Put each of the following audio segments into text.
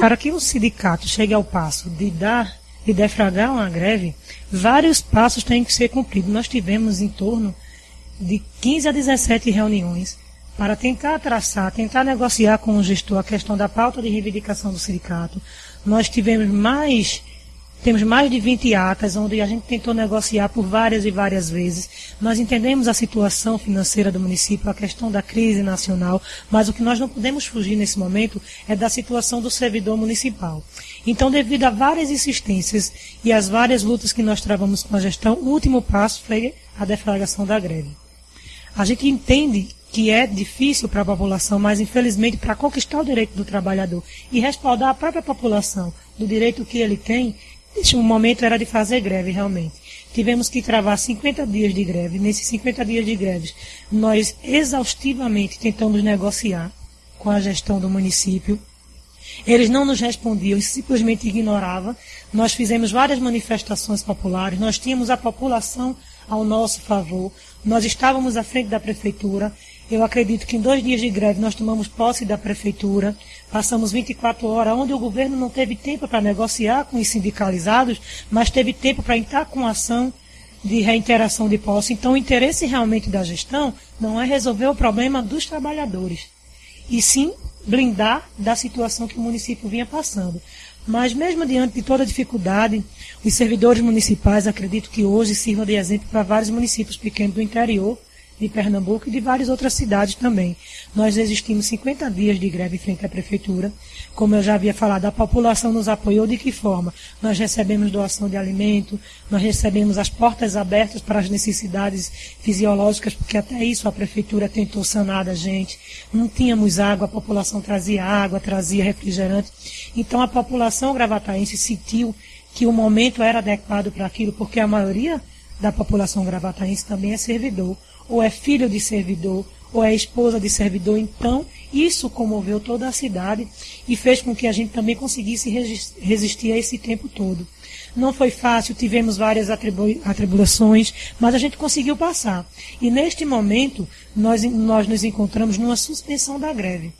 Para que o sindicato chegue ao passo de dar, de defragrar uma greve, vários passos têm que ser cumpridos. Nós tivemos em torno de 15 a 17 reuniões para tentar traçar, tentar negociar com o gestor a questão da pauta de reivindicação do sindicato. Nós tivemos mais temos mais de 20 atas onde a gente tentou negociar por várias e várias vezes. Nós entendemos a situação financeira do município, a questão da crise nacional, mas o que nós não podemos fugir nesse momento é da situação do servidor municipal. Então, devido a várias insistências e as várias lutas que nós travamos com a gestão, o último passo foi a deflagração da greve. A gente entende que é difícil para a população, mas infelizmente para conquistar o direito do trabalhador e respaldar a própria população do direito que ele tem, este momento era de fazer greve, realmente. Tivemos que travar 50 dias de greve. Nesses 50 dias de greve, nós exaustivamente tentamos negociar com a gestão do município. Eles não nos respondiam, simplesmente ignoravam. Nós fizemos várias manifestações populares, nós tínhamos a população ao nosso favor, nós estávamos à frente da prefeitura. Eu acredito que em dois dias de greve nós tomamos posse da prefeitura, passamos 24 horas, onde o governo não teve tempo para negociar com os sindicalizados, mas teve tempo para entrar com ação de reinteração de posse. Então, o interesse realmente da gestão não é resolver o problema dos trabalhadores, e sim blindar da situação que o município vinha passando. Mas mesmo diante de toda dificuldade, os servidores municipais acredito que hoje sirvam de exemplo para vários municípios pequenos do interior de Pernambuco e de várias outras cidades também. Nós resistimos 50 dias de greve frente à prefeitura. Como eu já havia falado, a população nos apoiou de que forma? Nós recebemos doação de alimento, nós recebemos as portas abertas para as necessidades fisiológicas, porque até isso a prefeitura tentou sanar da gente. Não tínhamos água, a população trazia água, trazia refrigerante. Então a população gravataense sentiu que o momento era adequado para aquilo, porque a maioria da população gravataense também é servidor ou é filho de servidor, ou é esposa de servidor. Então, isso comoveu toda a cidade e fez com que a gente também conseguisse resistir a esse tempo todo. Não foi fácil, tivemos várias atribulações, mas a gente conseguiu passar. E neste momento, nós, nós nos encontramos numa suspensão da greve.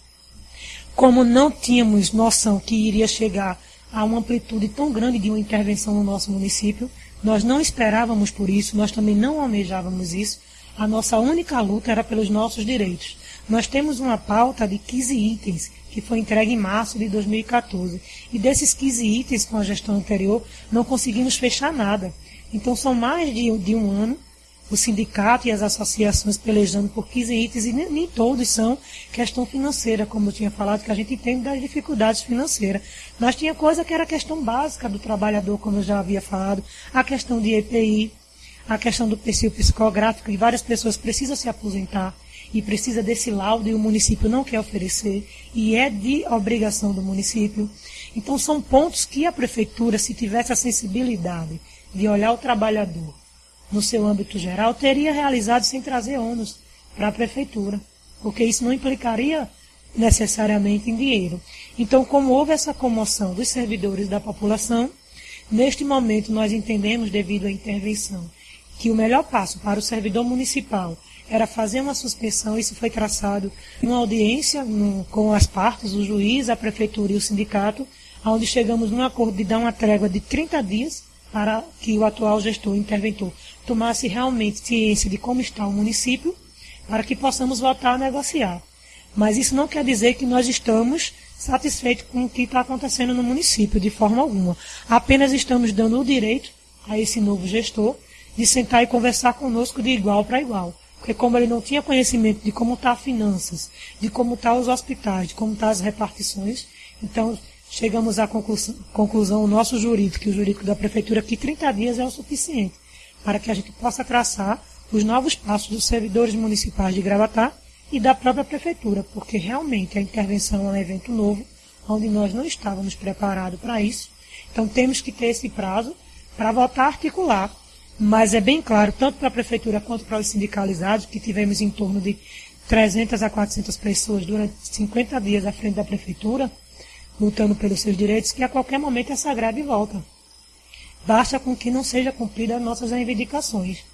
Como não tínhamos noção que iria chegar a uma amplitude tão grande de uma intervenção no nosso município, nós não esperávamos por isso, nós também não almejávamos isso, a nossa única luta era pelos nossos direitos. Nós temos uma pauta de 15 itens que foi entregue em março de 2014. E desses 15 itens com a gestão anterior, não conseguimos fechar nada. Então são mais de, de um ano o sindicato e as associações pelejando por 15 itens e nem, nem, todos são questão financeira, como eu tinha falado, que a gente entende das dificuldades financeiras. Mas tinha coisa que era questão básica do trabalhador, como eu já havia falado, a questão de EPI, a questão do perfil psicográfico, e várias pessoas precisam se aposentar e precisa desse laudo e o município não quer oferecer, e é de obrigação do município. Então são pontos que a prefeitura, se tivesse a sensibilidade de olhar o trabalhador no seu âmbito geral, teria realizado sem trazer ônus para a prefeitura, porque isso não implicaria necessariamente em dinheiro. Então, como houve essa comoção dos servidores da população, neste momento nós entendemos, devido à intervenção que o melhor passo para o servidor municipal era fazer uma suspensão, isso foi traçado em uma audiência no, com as partes, o juiz, a prefeitura e o sindicato, onde chegamos num acordo de dar uma trégua de 30 dias para que o atual gestor, interventor, tomasse realmente ciência de como está o município, para que possamos voltar a negociar. Mas isso não quer dizer que nós estamos satisfeitos com o que está acontecendo no município, de forma alguma. Apenas estamos dando o direito a esse novo gestor de sentar e conversar conosco de igual para igual. Porque como ele não tinha conhecimento de como estão tá as finanças, de como estão tá os hospitais, de como estão tá as repartições, então chegamos à conclusão, conclusão, o nosso jurídico e o jurídico da prefeitura, que 30 dias é o suficiente para que a gente possa traçar os novos passos dos servidores municipais de Gravatar e da própria prefeitura, porque realmente a intervenção é um evento novo, onde nós não estávamos preparados para isso. Então temos que ter esse prazo para voltar a articular mas é bem claro, tanto para a prefeitura quanto para os sindicalizados, que tivemos em torno de 300 a 400 pessoas durante 50 dias à frente da prefeitura, lutando pelos seus direitos, que a qualquer momento essa greve volta. Basta com que não seja cumprida as nossas reivindicações.